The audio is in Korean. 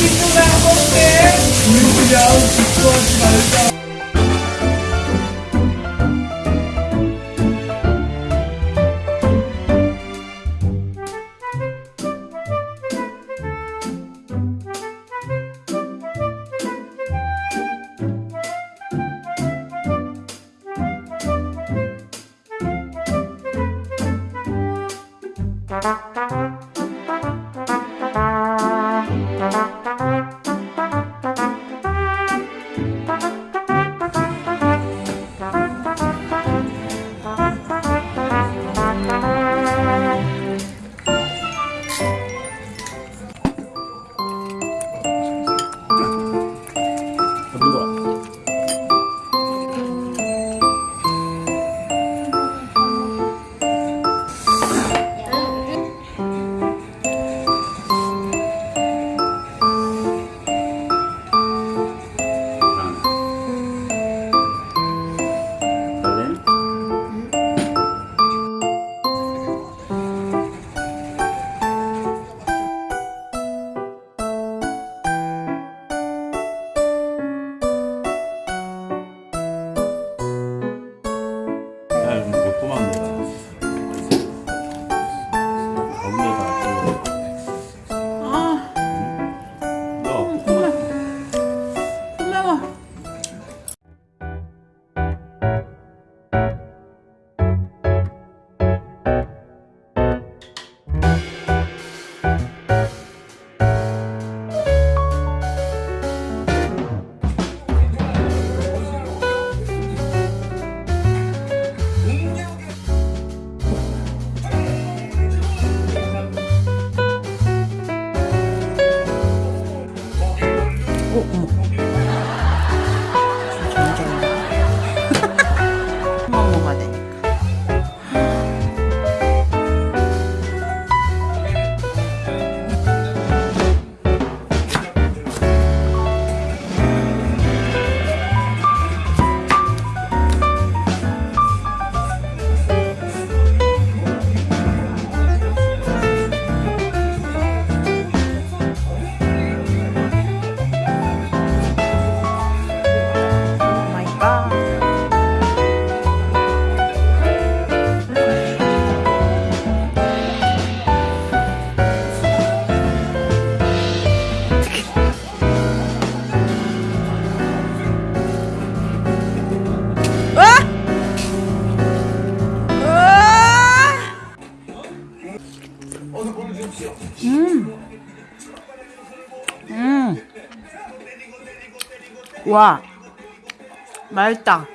친구가 할게 우리 그냥 기뻐하지 말자 와. 맛있다.